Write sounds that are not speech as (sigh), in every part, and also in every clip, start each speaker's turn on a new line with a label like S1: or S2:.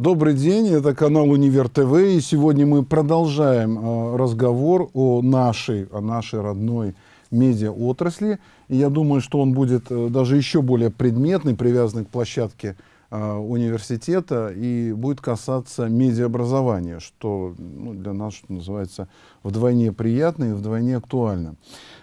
S1: Добрый день, это канал Универ ТВ, и сегодня мы продолжаем э, разговор о нашей, о нашей родной медиа-отрасли. И я думаю, что он будет э, даже еще более предметный, привязанный к площадке э, университета, и будет касаться медиаобразования, что ну, для нас, что называется, вдвойне приятно и вдвойне актуально.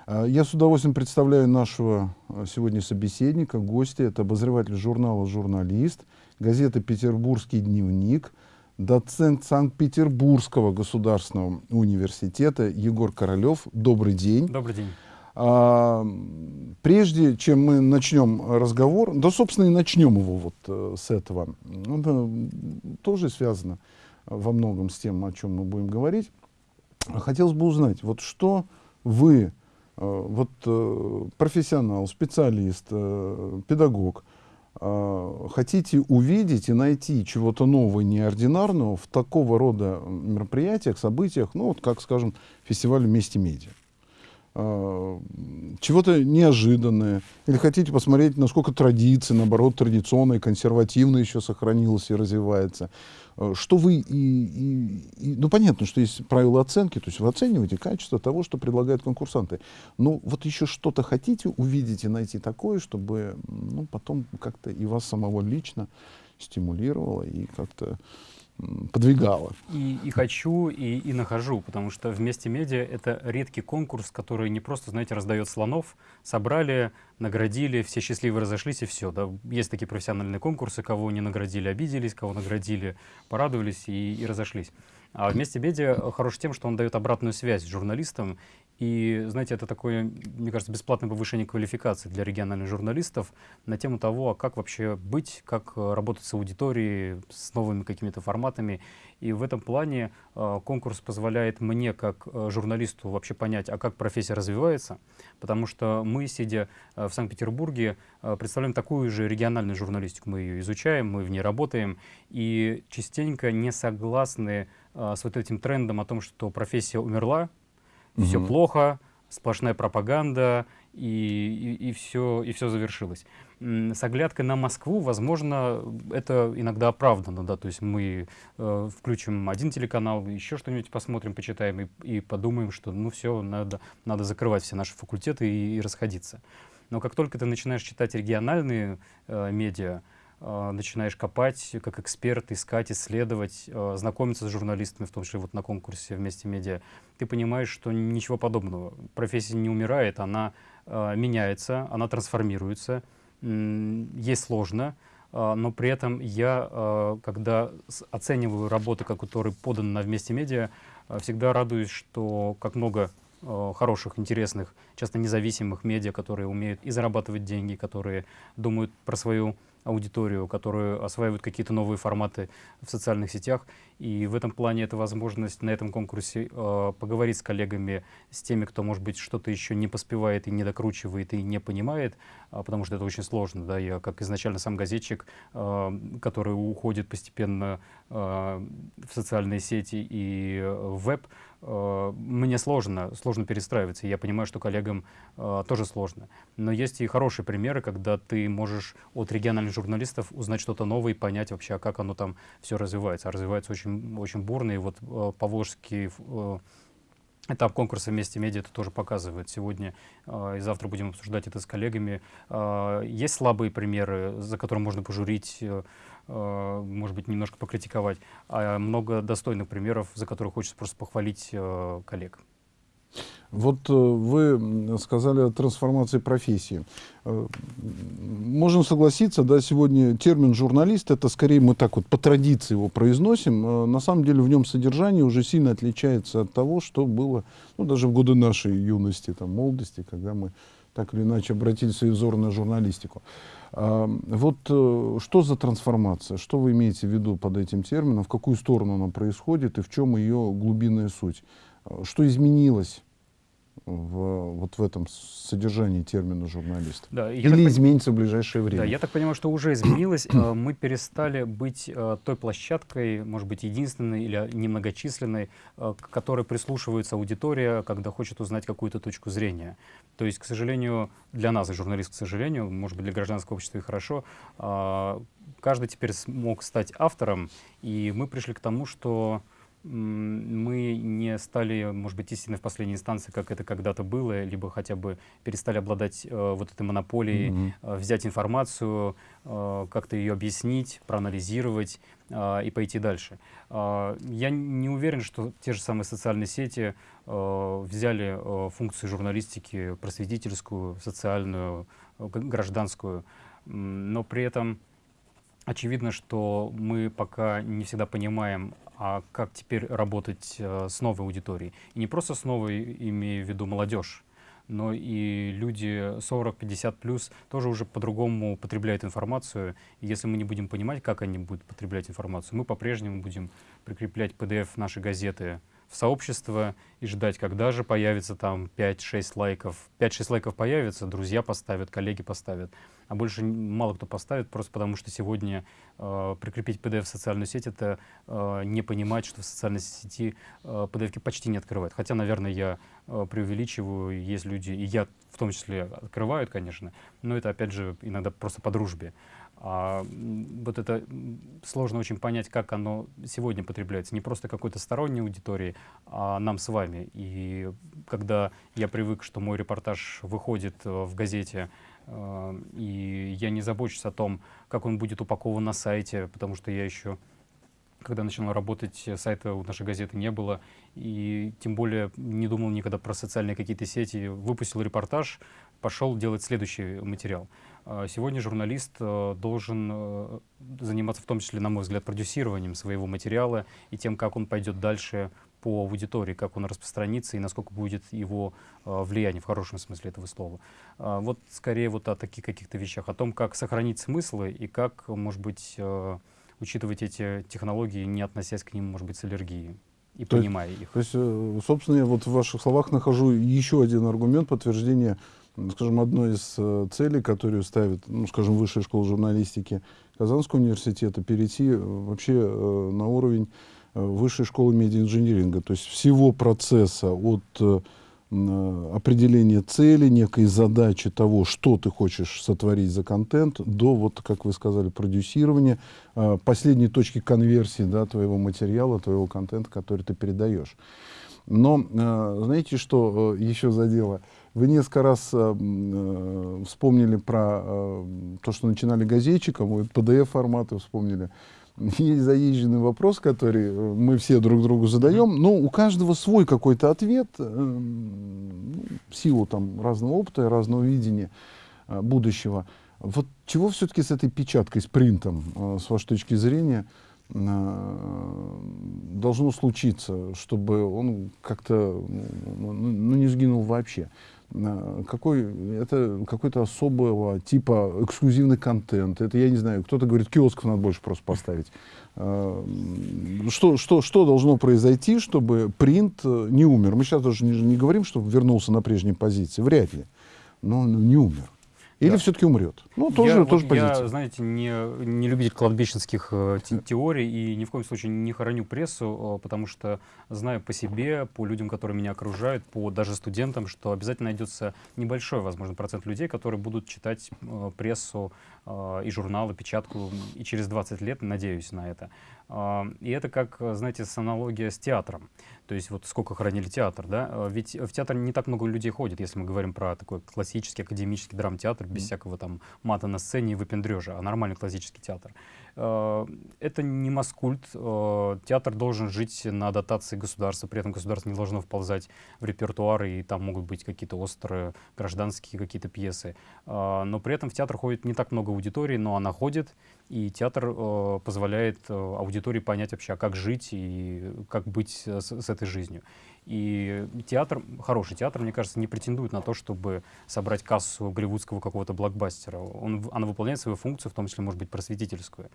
S1: Я с удовольствием представляю нашего сегодня собеседника, гостя. Это обозреватель журнала «Журналист», газеты «Петербургский дневник», доцент Санкт-Петербургского государственного университета Егор Королев. Добрый день.
S2: Добрый день.
S1: А, прежде чем мы начнем разговор, да, собственно, и начнем его вот э, с этого, это тоже связано во многом с тем, о чем мы будем говорить. Хотелось бы узнать, вот что вы, э, вот э, профессионал, специалист, э, педагог, э, хотите увидеть и найти чего-то нового, неординарного в такого рода мероприятиях, событиях, ну вот как, скажем, фестиваль «Вместе медиа». Э, чего-то неожиданное, или хотите посмотреть, насколько традиция, наоборот, традиционная, консервативная еще сохранилась и развивается. Э, что вы и, и, и... Ну, понятно, что есть правила оценки, то есть вы оцениваете качество того, что предлагают конкурсанты. Но вот еще что-то хотите увидеть и найти такое, чтобы ну, потом как-то и вас самого лично стимулировало и как-то подвигала.
S2: И, и хочу, и, и нахожу, потому что вместе медиа это редкий конкурс, который не просто, знаете, раздает слонов, собрали, наградили, все счастливы разошлись и все. Да? Есть такие профессиональные конкурсы, кого не наградили, обиделись, кого наградили, порадовались и, и разошлись. А вместе медиа хорош тем, что он дает обратную связь журналистам и, знаете, это такое, мне кажется, бесплатное повышение квалификации для региональных журналистов на тему того, а как вообще быть, как э, работать с аудиторией, с новыми какими-то форматами. И в этом плане э, конкурс позволяет мне, как э, журналисту, вообще понять, а как профессия развивается, потому что мы, сидя э, в Санкт-Петербурге, представляем такую же региональную журналистику. Мы ее изучаем, мы в ней работаем, и частенько не согласны с вот этим трендом о том, что профессия умерла, угу. все плохо, сплошная пропаганда, и, и, и, все, и все завершилось. С оглядкой на Москву, возможно, это иногда оправдано, да, то есть мы э, включим один телеканал, еще что-нибудь посмотрим, почитаем и, и подумаем, что ну все, надо, надо закрывать все наши факультеты и, и расходиться. Но как только ты начинаешь читать региональные э, медиа, а, начинаешь копать как эксперт, искать, исследовать, а, знакомиться с журналистами, в том числе вот на конкурсе «Вместе медиа», ты понимаешь, что ничего подобного. Профессия не умирает, она а, меняется, она трансформируется. Ей сложно, но при этом я, когда оцениваю работы, которые поданы на «Вместе медиа», всегда радуюсь, что как много хороших, интересных, часто независимых медиа, которые умеют и зарабатывать деньги, которые думают про свою аудиторию, которые осваивают какие-то новые форматы в социальных сетях. И в этом плане это возможность на этом конкурсе э, поговорить с коллегами, с теми, кто, может быть, что-то еще не поспевает и не докручивает и не понимает, э, потому что это очень сложно. Да? Я как изначально сам газетчик, э, который уходит постепенно э, в социальные сети и в веб, э, мне сложно, сложно перестраиваться. Я понимаю, что коллегам э, тоже сложно. Но есть и хорошие примеры, когда ты можешь от региональных журналистов узнать что-то новое и понять вообще, а как оно там все развивается. А развивается очень, очень бурно, и вот э, Поволжский э, этап конкурса «Вместе медиа» это тоже показывает. Сегодня э, и завтра будем обсуждать это с коллегами. Э, есть слабые примеры, за которые можно пожурить, э, э, может быть, немножко покритиковать, а много достойных примеров, за которые хочется просто похвалить э, коллег.
S1: Вот э, вы сказали о трансформации профессии. Э, можем согласиться, да, сегодня термин «журналист» — это скорее мы так вот по традиции его произносим. Э, на самом деле в нем содержание уже сильно отличается от того, что было ну, даже в годы нашей юности, там, молодости, когда мы так или иначе обратили свой взор на журналистику. Вот что за трансформация? Что вы имеете в виду под этим термином? В какую сторону она происходит и в чем ее глубинная суть? Что изменилось в, вот в этом содержании термина журналист?
S2: Да,
S1: Или так, изменится в ближайшее время?
S2: Да, я так понимаю, что уже изменилось. Э, мы перестали быть э, той площадкой, может быть, единственной или немногочисленной, э, к которой прислушивается аудитория, когда хочет узнать какую-то точку зрения. То есть, к сожалению, для нас, журналист, к сожалению, может быть, для гражданского общества и хорошо, каждый теперь смог стать автором, и мы пришли к тому, что мы не стали, может быть, истинной в последней инстанции, как это когда-то было, либо хотя бы перестали обладать э, вот этой монополией, mm -hmm. э, взять информацию, э, как-то ее объяснить, проанализировать э, и пойти дальше. Э, я не уверен, что те же самые социальные сети э, взяли э, функцию журналистики просветительскую, социальную, э, гражданскую, но при этом очевидно, что мы пока не всегда понимаем, а как теперь работать э, с новой аудиторией. И не просто с новой, имею в виду молодежь, но и люди 40-50 плюс тоже уже по-другому потребляют информацию. И если мы не будем понимать, как они будут потреблять информацию, мы по-прежнему будем прикреплять PDF нашей газеты в сообщество и ждать, когда же появится там 5-6 лайков. 5-6 лайков появится, друзья поставят, коллеги поставят, а больше мало кто поставит, просто потому что сегодня э, прикрепить PDF в социальную сеть — это э, не понимать, что в социальной сети э, PDF почти не открывают. Хотя, наверное, я э, преувеличиваю, есть люди, и я в том числе открывают, конечно, но это, опять же, иногда просто по дружбе. А, вот это сложно очень понять, как оно сегодня потребляется. Не просто какой-то сторонней аудитории, а нам с вами. И когда я привык, что мой репортаж выходит э, в газете, э, и я не забочусь о том, как он будет упакован на сайте, потому что я еще когда начинал работать, сайта у нашей газеты не было, и тем более не думал никогда про социальные какие-то сети. Выпустил репортаж, пошел делать следующий материал. А сегодня журналист э, должен э, заниматься в том числе, на мой взгляд, продюсированием своего материала и тем, как он пойдет дальше по аудитории, как он распространится и насколько будет его э, влияние в хорошем смысле этого слова. А вот скорее вот о таких каких-то вещах, о том, как сохранить смыслы и как, может быть, учитывать эти технологии, не относясь к ним, может быть, с аллергией и то понимая их.
S1: То есть, собственно, я вот в ваших словах нахожу еще один аргумент подтверждения, скажем, одной из э, целей, которую ставит, ну, скажем, Высшая школа журналистики Казанского университета, перейти э, вообще на уровень Высшей школы медиаинжиниринга, то есть всего процесса от определения цели, некой задачи того, что ты хочешь сотворить за контент, до, вот, как вы сказали, продюсирования, э, последней точки конверсии да, твоего материала, твоего контента, который ты передаешь. Но э, знаете, что э, еще задело? Вы несколько раз э, э, вспомнили про э, то, что начинали газетчиком, вот PDF-форматы вспомнили (laughs) есть заезженный вопрос, который э, мы все друг другу задаем, но у каждого свой какой-то ответ, э, в силу там разного опыта и разного видения э, будущего. Вот чего все-таки с этой печаткой, с принтом, с вашей точки зрения, должно случиться, чтобы он как-то ну, ну, не сгинул вообще? Какой, это какой-то особого типа эксклюзивный контент. Это, я не знаю, кто-то говорит, киосков надо больше просто поставить. А, что, что, что должно произойти, чтобы принт э, не умер? Мы сейчас даже не, не говорим, чтобы вернулся на прежние позиции, вряд ли, но он не умер. Или да. все-таки умрет?
S2: Ну, тоже, я, тоже вот позиция. Я, знаете, не, не любитель кладбищенских э, те, теорий и ни в коем случае не хороню прессу, э, потому что знаю по себе, по людям, которые меня окружают, по даже студентам, что обязательно найдется небольшой, возможно, процент людей, которые будут читать э, прессу э, и журналы, печатку и через 20 лет, надеюсь на это. Э, и это как, знаете, с аналогия с театром. То есть вот сколько хранили театр, да? Э, ведь в театр не так много людей ходит, если мы говорим про такой классический академический драмтеатр, без mm. всякого там мата на сцене и выпендрежа, а нормальный классический театр. Э, это не маскульт. Э, театр должен жить на дотации государства, при этом государство не должно вползать в репертуар, и там могут быть какие-то острые гражданские какие-то пьесы. Но при этом в театр ходит не так много аудитории, но она ходит, и театр позволяет аудитории понять вообще, а как жить и как быть с, с этой жизнью. И театр, хороший театр, мне кажется, не претендует на то, чтобы собрать кассу голливудского какого-то блокбастера. Он, она выполняет свою функцию, в том числе, может быть, просветительскую.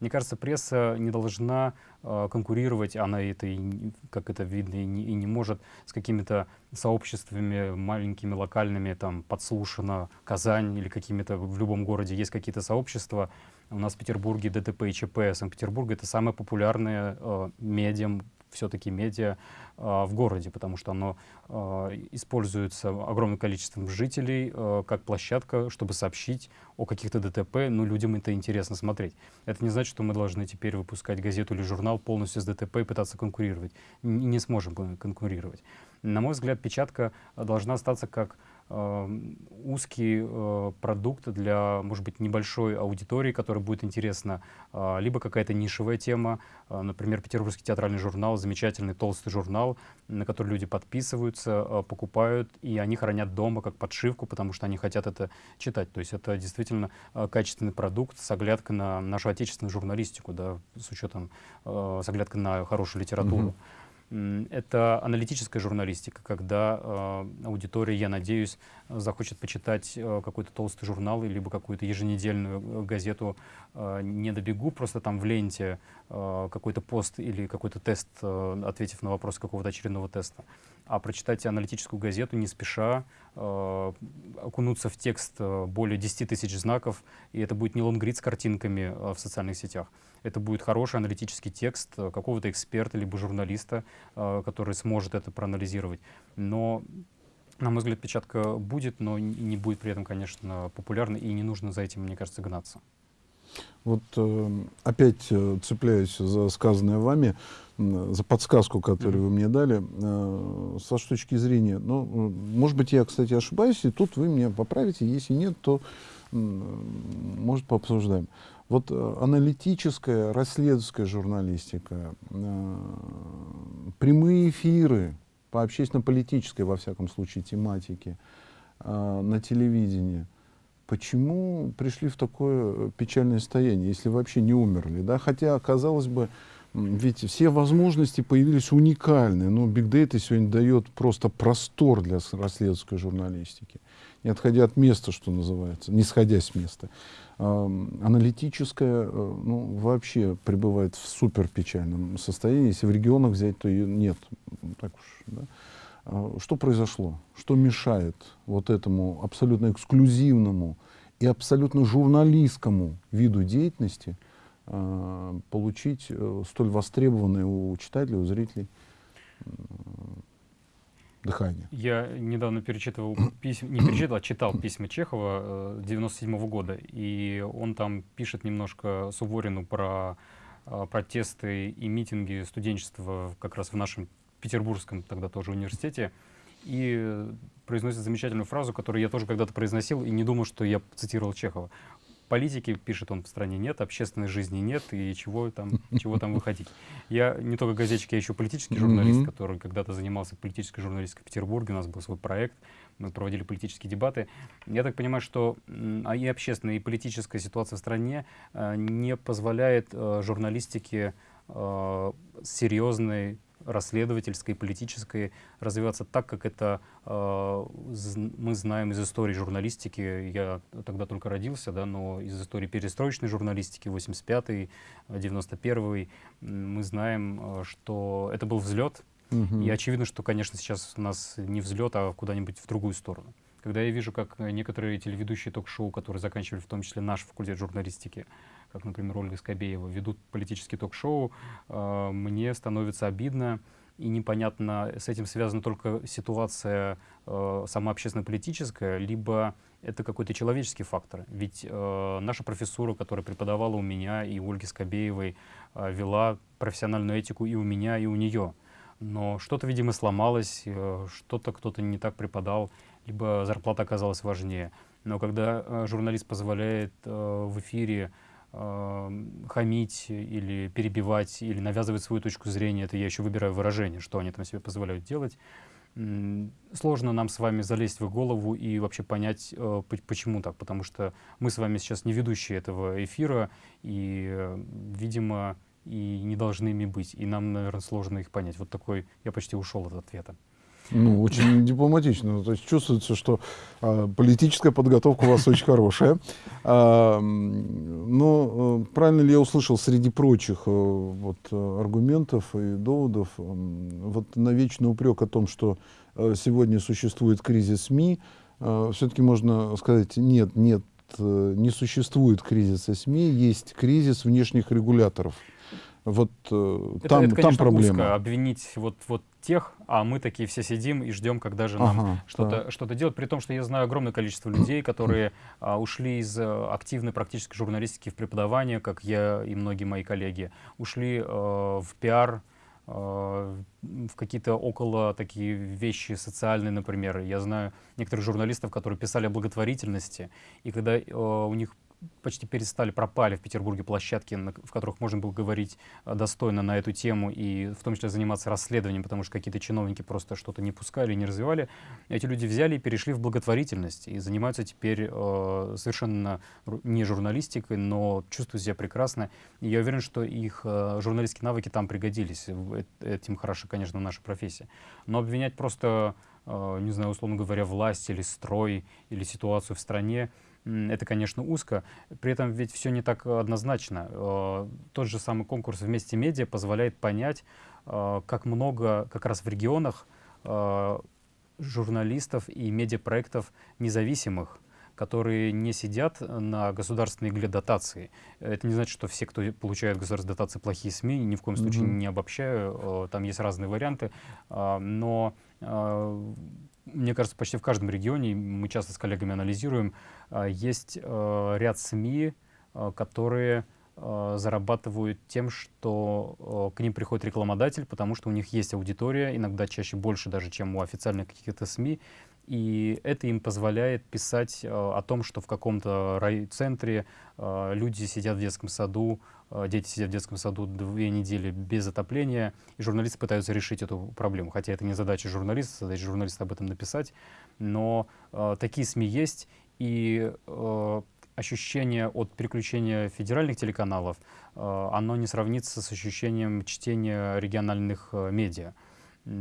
S2: Мне кажется, пресса не должна э, конкурировать, она это, и, как это видно, и не, и не может с какими-то сообществами маленькими, локальными, там, подслушано, Казань или какими-то, в любом городе есть какие-то сообщества. У нас в Петербурге ДТП и ЧП, Санкт-Петербург — это самое популярное э, медиа все-таки медиа э, в городе, потому что оно э, используется огромным количеством жителей э, как площадка, чтобы сообщить о каких-то ДТП, но людям это интересно смотреть. Это не значит, что мы должны теперь выпускать газету или журнал полностью с ДТП и пытаться конкурировать. Н не сможем конкурировать. На мой взгляд, печатка должна остаться как узкий э, продукт для, может быть, небольшой аудитории, которая будет интересна, э, либо какая-то нишевая тема, э, например, Петербургский театральный журнал, замечательный толстый журнал, на который люди подписываются, покупают, и они хранят дома как подшивку, потому что они хотят это читать. То есть это действительно качественный продукт с оглядкой на нашу отечественную журналистику, да, с учетом, с оглядкой на хорошую литературу. Mm -hmm. Это аналитическая журналистика, когда э, аудитория, я надеюсь, захочет почитать э, какой-то толстый журнал, либо какую-то еженедельную э, газету. Э, не добегу, просто там в ленте э, какой-то пост или какой-то тест, э, ответив на вопрос какого-то очередного теста, а прочитать аналитическую газету не спеша, э, окунуться в текст э, более 10 тысяч знаков, и это будет не лонгрид с картинками э, в социальных сетях, это будет хороший аналитический текст э, какого-то эксперта либо журналиста, э, который сможет это проанализировать. Но на мой взгляд, печатка будет, но не будет при этом, конечно, популярной, и не нужно за этим, мне кажется, гнаться.
S1: Вот э, опять э, цепляюсь за сказанное вами, за подсказку, которую вы мне дали. Э, с вашей точки зрения, ну, может быть, я, кстати, ошибаюсь, и тут вы меня поправите. Если нет, то, э, может, пообсуждаем. Вот э, аналитическая, расследовательская журналистика, э, прямые эфиры по общественно-политической, во всяком случае, тематике э, на телевидении, почему пришли в такое печальное состояние, если вообще не умерли? Да? Хотя, казалось бы, ведь все возможности появились уникальные. Но Big Data сегодня дает просто простор для расследовательской журналистики, не отходя от места, что называется, не сходя с места аналитическая э, ну, вообще пребывает в супер печальном состоянии. Если в регионах взять, то ее нет. Так уж, да? А что произошло? Что мешает вот этому абсолютно эксклюзивному и абсолютно журналистскому виду деятельности получить э, столь востребованное у читателей, у зрителей дыхание.
S2: Я недавно перечитывал письма, не перечитывал, а читал письма Чехова 97 -го года, и он там пишет немножко Суворину про э, протесты и митинги студенчества как раз в нашем петербургском тогда тоже университете, и произносит замечательную фразу, которую я тоже когда-то произносил, и не думал, что я цитировал Чехова политики, пишет он, в стране нет, общественной жизни нет, и чего там, чего там выходить. Я не только газетчик, я еще политический журналист, который когда-то занимался политической журналистикой в Петербурге, у нас был свой проект, мы проводили политические дебаты. Я так понимаю, что а и общественная, и политическая ситуация в стране э, не позволяет э, журналистике э, серьезной расследовательской, политической развиваться так, как это э, мы знаем из истории журналистики. Я тогда только родился, да, но из истории перестроечной журналистики 85-й, 91-й мы знаем, э, что это был взлет. Угу. И очевидно, что, конечно, сейчас у нас не взлет, а куда-нибудь в другую сторону. Когда я вижу, как некоторые телеведущие ток-шоу, которые заканчивали в том числе наш факультет журналистики, как, например, Ольга Скобеева, ведут политические ток-шоу, э, мне становится обидно и непонятно, с этим связана только ситуация э, сама общественно-политическая, либо это какой-то человеческий фактор. Ведь э, наша профессура, которая преподавала у меня и у Ольги Скобеевой, э, вела профессиональную этику и у меня, и у нее. Но что-то, видимо, сломалось, э, что-то кто-то не так преподал, либо зарплата оказалась важнее. Но когда э, журналист позволяет э, в эфире хамить или перебивать, или навязывать свою точку зрения, это я еще выбираю выражение, что они там себе позволяют делать, сложно нам с вами залезть в голову и вообще понять, э, почему так, потому что мы с вами сейчас не ведущие этого эфира, и, э, видимо, и не должны ими быть. И нам, наверное, сложно их понять. Вот такой, я почти ушел от ответа.
S1: Ну, очень дипломатично. То есть чувствуется, что а, политическая подготовка у вас очень хорошая. А, но а, правильно ли я услышал среди прочих а, вот, аргументов и доводов а, вот на вечный упрек о том, что а, сегодня существует кризис СМИ, а, все-таки можно сказать, нет, нет, не существует кризиса СМИ, есть кризис внешних регуляторов. Вот э,
S2: это,
S1: там,
S2: это, конечно,
S1: там проблема.
S2: Узко обвинить вот, вот тех, а мы такие все сидим и ждем, когда же нам ага, что-то да. что делать. При том, что я знаю огромное количество людей, которые а, ушли из а, активной практической журналистики в преподавание, как я и многие мои коллеги, ушли а, в пиар, в какие-то около такие вещи социальные, например. Я знаю некоторых журналистов, которые писали о благотворительности, и когда у них почти перестали, пропали в Петербурге площадки, на, в которых можно было говорить а, достойно на эту тему и в том числе заниматься расследованием, потому что какие-то чиновники просто что-то не пускали, не развивали. Эти люди взяли и перешли в благотворительность и занимаются теперь э, совершенно не журналистикой, но чувствуют себя прекрасно. И я уверен, что их э, журналистские навыки там пригодились. Этим хорошо, конечно, наша профессия. Но обвинять просто, э, не знаю, условно говоря, власть или строй или ситуацию в стране — это, конечно, узко. При этом ведь все не так однозначно. Э, тот же самый конкурс «Вместе медиа» позволяет понять, э, как много как раз в регионах э, журналистов и медиапроектов независимых, которые не сидят на государственной игле дотации. Это не значит, что все, кто получает государственные дотации, плохие СМИ, ни в коем случае mm -hmm. не обобщаю, там есть разные варианты, но мне кажется, почти в каждом регионе, мы часто с коллегами анализируем, а, есть а, ряд СМИ, а, которые зарабатывают тем, что к ним приходит рекламодатель, потому что у них есть аудитория, иногда чаще больше даже, чем у официальных каких-то СМИ, и это им позволяет писать о том, что в каком-то райцентре люди сидят в детском саду, Э, дети сидят в детском саду две недели без отопления, и журналисты пытаются решить эту проблему. Хотя это не задача журналиста, задача журналиста об этом написать. Но э, такие СМИ есть, и э, ощущение от переключения федеральных телеканалов, э, оно не сравнится с ощущением чтения региональных э, медиа.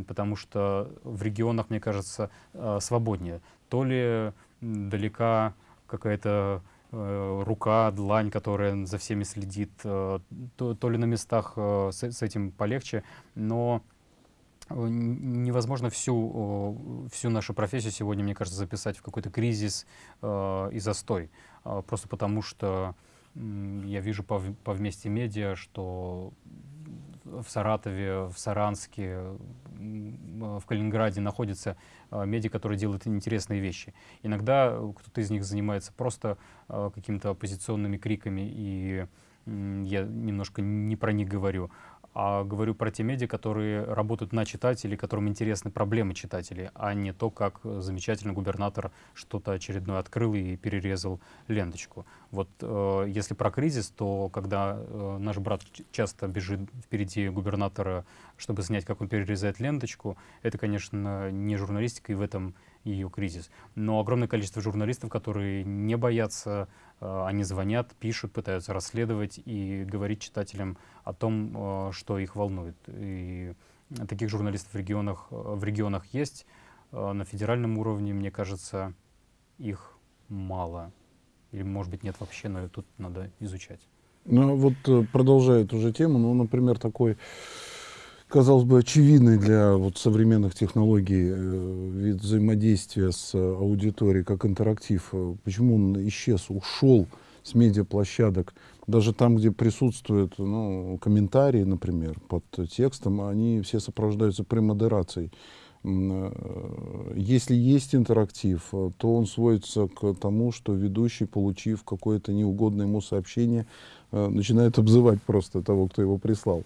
S2: Потому что в регионах, мне кажется, э, свободнее. То ли далека какая-то Э, рука, длань, которая за всеми следит, э, то, ли на местах с, этим полегче, но невозможно всю, всю нашу профессию сегодня, мне кажется, записать в какой-то кризис и застой. Просто потому что я вижу по вместе медиа, что в Саратове, в Саранске, в Калининграде находятся а, медиа, которые делают интересные вещи. Иногда кто-то из них занимается просто а, какими-то оппозиционными криками, и я немножко не про них говорю а говорю про те медиа, которые работают на читателей, которым интересны проблемы читателей, а не то, как замечательно губернатор что-то очередное открыл и перерезал ленточку. Вот э, если про кризис, то когда э, наш брат часто бежит впереди губернатора, чтобы снять, как он перерезает ленточку, это, конечно, не журналистика, и в этом ее кризис. Но огромное количество журналистов, которые не боятся они звонят, пишут, пытаются расследовать и говорить читателям о том, э, что их волнует. И таких журналистов в регионах, э, в регионах есть. На федеральном уровне, мне кажется, их мало. Или, может быть, нет вообще, но тут надо изучать.
S1: Ну, вот продолжая эту же тему, ну, например, такой казалось бы, очевидный для вот, современных технологий э, вид взаимодействия с аудиторией, как интерактив. Почему он исчез, ушел с медиаплощадок? Даже там, где присутствуют ну, комментарии, например, под текстом, они все сопровождаются премодерацией. Э, если есть интерактив, то он сводится к тому, что ведущий, получив какое-то неугодное ему сообщение, э, начинает обзывать просто того, кто его прислал.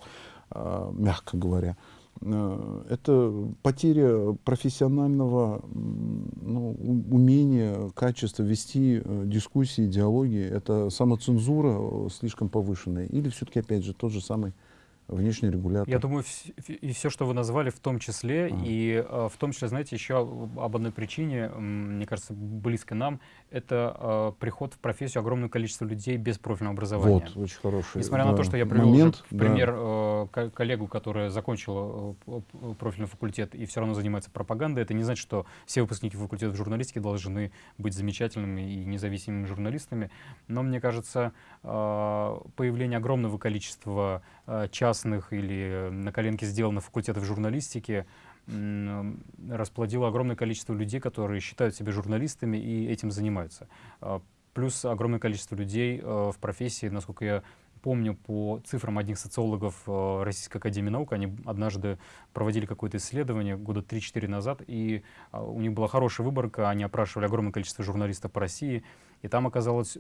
S1: А, мягко говоря. Э, это потеря профессионального ну, умения, качества вести э, дискуссии, диалоги. Это самоцензура э, слишком повышенная. Или все-таки, опять же, тот же самый внешний регулятор.
S2: Я думаю, и все, что вы назвали, в том числе, а. и э, в том числе, знаете, еще об одной причине, мне кажется, близко нам, это э, приход в профессию огромное количество людей без профильного образования.
S1: Вот, очень хороший
S2: Несмотря да, на то, что я привел момент, уже, пример да. э, коллегу, которая закончила э, профильный факультет и все равно занимается пропагандой, это не значит, что все выпускники факультета журналистики должны быть замечательными и независимыми журналистами. Но мне кажется, э, появление огромного количества э, частных или на коленке сделанных факультетов журналистики расплодило огромное количество людей, которые считают себя журналистами и этим занимаются. А, плюс огромное количество людей э, в профессии, насколько я помню по цифрам одних социологов э, Российской Академии Наук, они однажды проводили какое-то исследование года 3-4 назад, и а, у них была хорошая выборка, они опрашивали огромное количество журналистов по России, и там оказалось,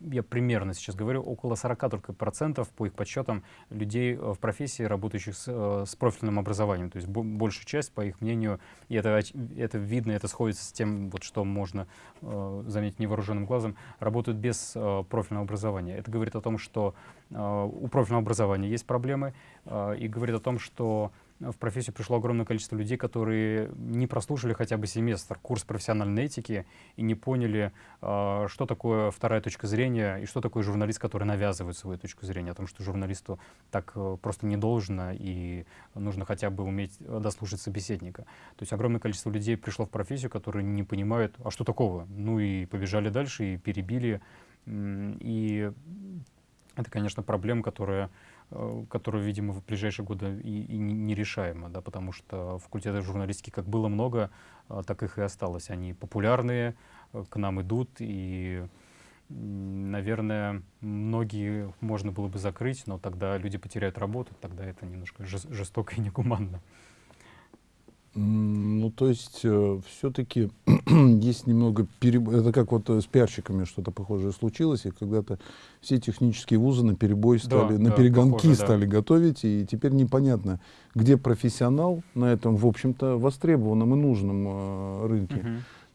S2: я примерно сейчас говорю, около 40 только процентов, по их подсчетам, людей э, в профессии, работающих с, э, с профильным образованием. То есть большая часть, по их мнению, и это, это видно, это сходится с тем, вот, что можно э, заметить невооруженным глазом, работают без э, профильного образования. Это говорит о том, что э, у профильного образования есть проблемы, э, и говорит о том, что в профессию пришло огромное количество людей, которые не прослушали хотя бы семестр курс профессиональной этики и не поняли, а, что такое вторая точка зрения и что такое журналист, который навязывает свою точку зрения, о том, что журналисту так э, просто не должно и нужно хотя бы уметь дослушать собеседника. То есть огромное количество людей пришло в профессию, которые не понимают, а что такого? Ну и побежали дальше, и перебили. И это, конечно, проблема, которая Э, которую, видимо, в ближайшие годы и, и нерешаема, да, потому что факультетов журналистики как было много, э, так их и осталось. Они популярные, э, к нам идут, и, наверное, многие можно было бы закрыть, но тогда люди потеряют работу, тогда это немножко жестоко и негуманно.
S1: Ну, то есть, э, все-таки (clears throat) есть немного переб... Это как вот э, с пиарщиками что-то похожее случилось, и когда-то все технические вузы на перебой стали, да, на да, перегонки похоже, стали да. готовить, и теперь непонятно, где профессионал на этом, в общем-то, востребованном и нужном э, рынке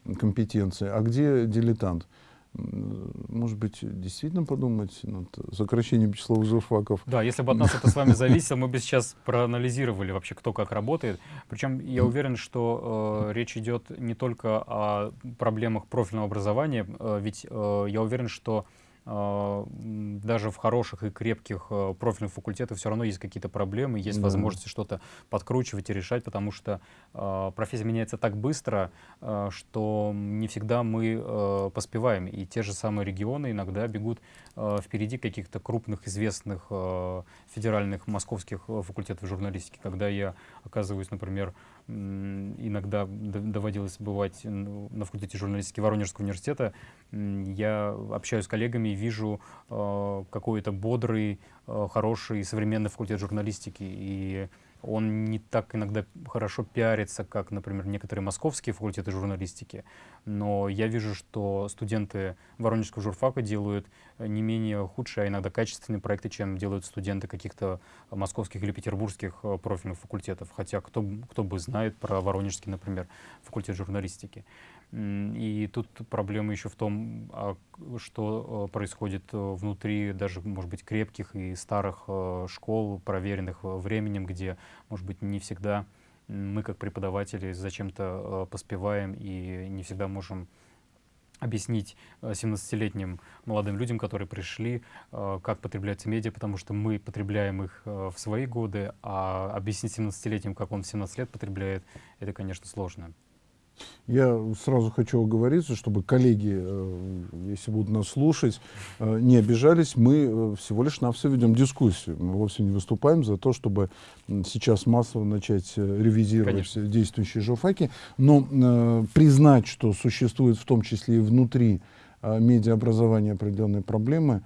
S1: угу. компетенции, а где дилетант может быть, действительно подумать над сокращением числа журфаков?
S2: Да, если бы от нас это с вами зависело, мы бы сейчас проанализировали вообще, кто как работает. Причем я уверен, что э, речь идет не только о проблемах профильного образования, э, ведь э, я уверен, что а, даже в хороших и крепких э, профильных факультетах все равно есть какие-то проблемы, есть да. возможности что-то подкручивать и решать, потому что э, профессия меняется так быстро, э, что не всегда мы э, поспеваем. И те же самые регионы иногда бегут впереди каких-то крупных, известных федеральных московских факультетов журналистики. Когда я оказываюсь, например, иногда доводилось бывать на факультете журналистики Воронежского университета, я общаюсь с коллегами и вижу э, какой-то бодрый, э, хороший современный факультет журналистики. И он не так иногда хорошо пиарится, как, например, некоторые московские факультеты журналистики, но я вижу, что студенты Воронежского журфака делают не менее худшие, а иногда качественные проекты, чем делают студенты каких-то московских или петербургских э, профильных факультетов, хотя кто, кто бы знает про Воронежский, например, факультет журналистики. И тут проблема еще в том, а, что э, происходит э, внутри даже, может быть, крепких и старых э, школ, проверенных временем, где, может быть, не всегда мы, как преподаватели, зачем-то поспеваем и не всегда можем объяснить 17-летним молодым людям, которые пришли, как потребляются медиа, потому что мы потребляем их в свои годы, а объяснить 17-летним, как он в 17 лет потребляет, это, конечно, сложно.
S1: Я сразу хочу оговориться, чтобы коллеги, э, если будут нас слушать, э, не обижались. Мы э, всего лишь на все ведем дискуссию. Мы вовсе не выступаем за то, чтобы сейчас массово начать ревизировать Конечно. действующие журфаки. Но признать, что существует в том числе и внутри медиаобразования определенные проблемы,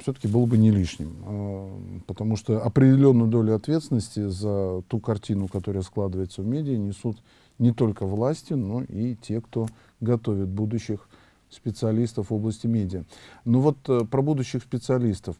S1: все-таки было бы не лишним, потому что определенную долю ответственности за ту картину, которая складывается в медиа, несут не только власти, но и те, кто готовит будущих специалистов в области медиа. Ну вот э, про будущих специалистов.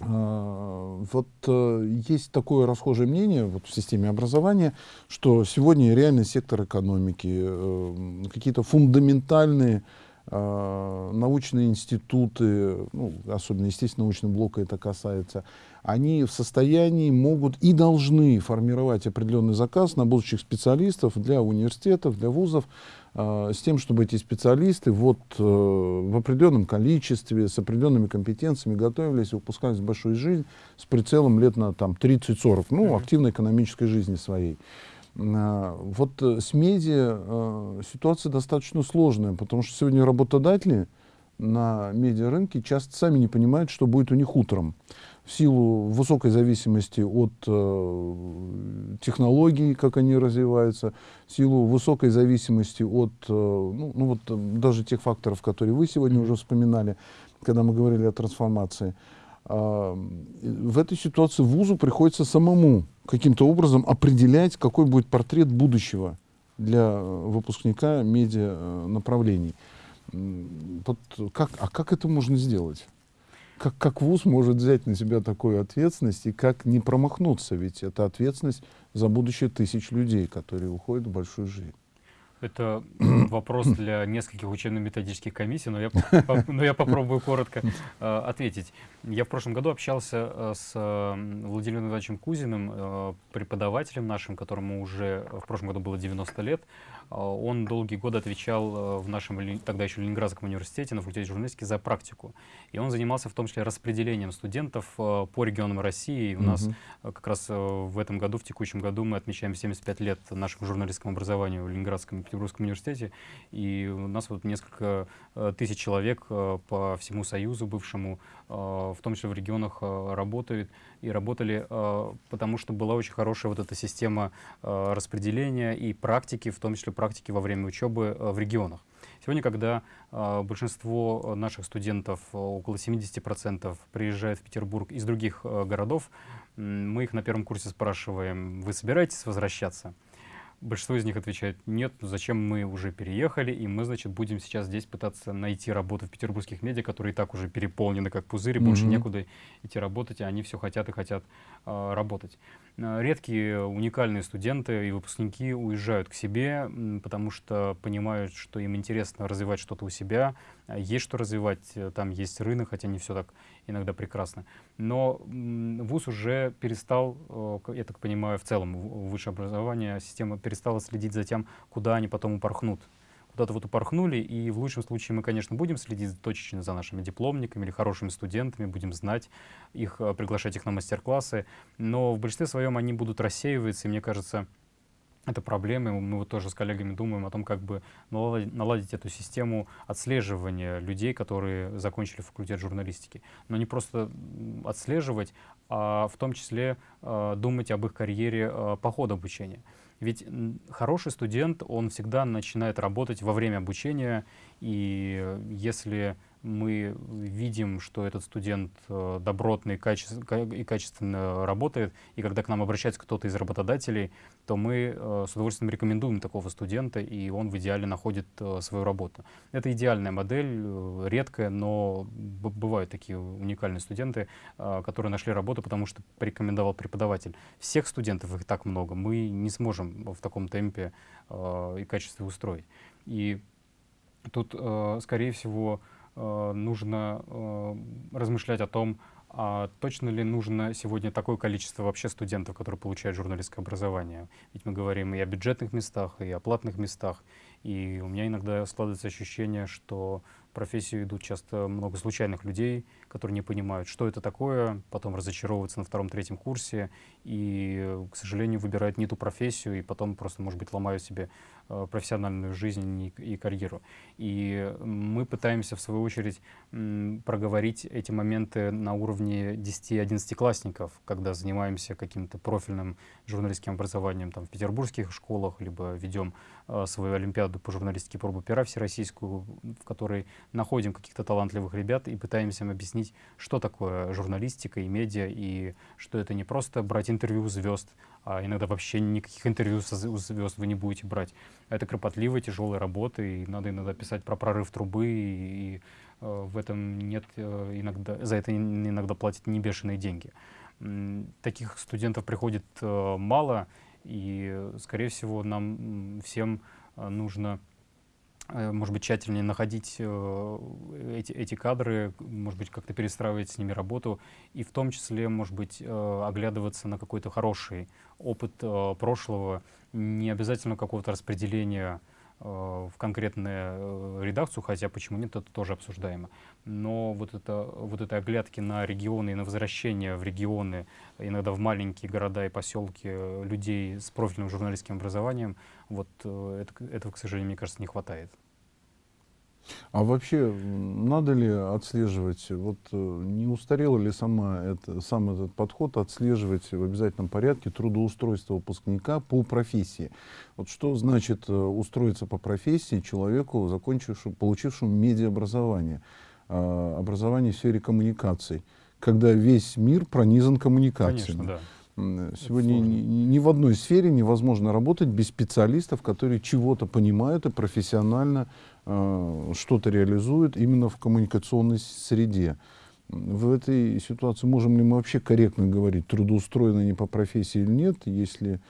S1: А, вот э, есть такое расхожее мнение вот, в системе образования, что сегодня реально сектор экономики, э, какие-то фундаментальные э, научные институты, ну, особенно, естественно, научного блока это касается, они в состоянии могут и должны формировать определенный заказ на будущих специалистов для университетов, для вузов, э, с тем, чтобы эти специалисты вот, э, в определенном количестве, с определенными компетенциями готовились и выпускались в большую жизнь с прицелом лет на там, 30-40, ну, активной экономической жизни своей. Э, вот э, с медиа э, ситуация достаточно сложная, потому что сегодня работодатели на медиарынке часто сами не понимают, что будет у них утром. В силу высокой зависимости от э, технологий, как они развиваются, в силу высокой зависимости от э, ну, ну вот, даже тех факторов, которые вы сегодня уже вспоминали, когда мы говорили о трансформации. Э, в этой ситуации вузу приходится самому каким-то образом определять, какой будет портрет будущего для выпускника медиа э, направлений. Вот как, а как это можно сделать? Как, как ВУЗ может взять на себя такую ответственность и как не промахнуться? Ведь это ответственность за будущее тысяч людей, которые уходят в большую жизнь.
S2: Это (coughs) вопрос для нескольких учебно-методических комиссий, но я, (laughs) но я попробую коротко э, ответить. Я в прошлом году общался э, с э, Владимиром Ивановичем Кузиным, э, преподавателем нашим, которому уже в прошлом году было 90 лет. Э, он долгие годы отвечал э, в нашем тогда еще Ленинградском университете на факультете журналистики за практику. И он занимался в том числе распределением студентов э, по регионам России. И у -hmm. нас как раз в этом году, в текущем году, мы отмечаем 75 лет нашему журналистскому образованию в Ленинградском и Петербургском университете. И у нас вот несколько тысяч человек по всему Союзу бывшему, в том числе в регионах, работают и работали, потому что была очень хорошая вот эта система распределения и практики, в том числе практики во время учебы в регионах. Сегодня, когда э, большинство наших студентов, около 70%, приезжают в Петербург из других э, городов, мы их на первом курсе спрашиваем, вы собираетесь возвращаться? Большинство из них отвечает, нет, зачем мы уже переехали, и мы, значит, будем сейчас здесь пытаться найти работу в петербургских медиа, которые и так уже переполнены как пузыри, mm -hmm. больше некуда идти работать, а они все хотят и хотят э, работать. Редкие уникальные студенты и выпускники уезжают к себе, потому что понимают, что им интересно развивать что-то у себя, а есть что развивать, э, там есть рынок, хотя не все так иногда прекрасно. Но ВУЗ уже перестал, э, я так понимаю, в целом высшее образование, система перестала следить за тем, куда они потом упорхнут. Куда-то вот упорхнули, и в лучшем случае мы, конечно, будем следить точечно за нашими дипломниками или хорошими студентами, будем знать их, э, приглашать их на мастер-классы, но в большинстве своем они будут рассеиваться, и мне кажется, это проблемы. Мы вот тоже с коллегами думаем о том, как бы наладить, эту систему отслеживания людей, которые закончили факультет журналистики. Но не просто отслеживать, а в том числе э, думать об их карьере э, по ходу обучения. Ведь хороший студент, он всегда начинает работать во время обучения, и если мы видим, что этот студент э, добротный и качественно работает, и когда к нам обращается кто-то из работодателей, то мы э, с удовольствием рекомендуем такого студента, и он в идеале находит э, свою работу. Это идеальная модель, редкая, но бывают такие уникальные студенты, которые нашли работу, потому что порекомендовал преподаватель. Всех студентов, их так много, мы не сможем в таком темпе и качестве устроить. И тут, скорее всего, нужно э, размышлять о том, а точно ли нужно сегодня такое количество вообще студентов, которые получают журналистское образование? Ведь мы говорим и о бюджетных местах, и о платных местах. И у меня иногда складывается ощущение, что в профессию идут часто много случайных людей, которые не понимают, что это такое, потом разочаровываются на втором-третьем курсе и, к сожалению, выбирают не ту профессию и потом просто, может быть, ломают себе Э, профессиональную жизнь и, карьеру. И мы пытаемся, в свою очередь, проговорить эти моменты на уровне 10-11-классников, когда занимаемся каким-то профильным журналистским образованием там, в петербургских школах, либо ведем э, свою олимпиаду по журналистике пробу пера всероссийскую, в которой находим каких-то талантливых ребят и пытаемся им объяснить, что такое журналистика и медиа, и что это не просто брать интервью звезд, а иногда вообще никаких интервью со звезд вы не будете брать. Это кропотливая, тяжелая работа, и надо иногда писать про прорыв трубы, и, и э, в этом нет э, иногда, за это иногда платят небешеные деньги. Таких студентов приходит э, мало, и, скорее всего, нам всем э, нужно может быть, тщательнее находить э, эти, эти кадры, может быть, как-то перестраивать с ними работу, и в том числе, может быть, э, оглядываться на какой-то хороший опыт прошлого, не обязательно какого-то распределения Э, в конкретную э, редакцию, хотя почему нет, это тоже обсуждаемо. Но вот это, вот это оглядки на регионы и на возвращение в регионы, иногда в маленькие города и поселки людей с профильным журналистским образованием, вот э, это, этого, к сожалению, мне кажется, не хватает.
S1: А вообще, надо ли отслеживать, вот э, не устарел ли сама это, сам этот подход отслеживать в обязательном порядке трудоустройство выпускника по профессии? Вот что значит э, устроиться по профессии человеку, закончившему, получившему медиаобразование, а, образование в сфере коммуникаций, когда весь мир пронизан коммуникациями?
S2: Конечно, да.
S1: Сегодня ни, ни в одной сфере невозможно работать без специалистов, которые чего-то понимают и профессионально что-то реализуют именно в коммуникационной среде. В этой ситуации можем ли мы вообще корректно говорить, трудоустроены не по профессии или нет, если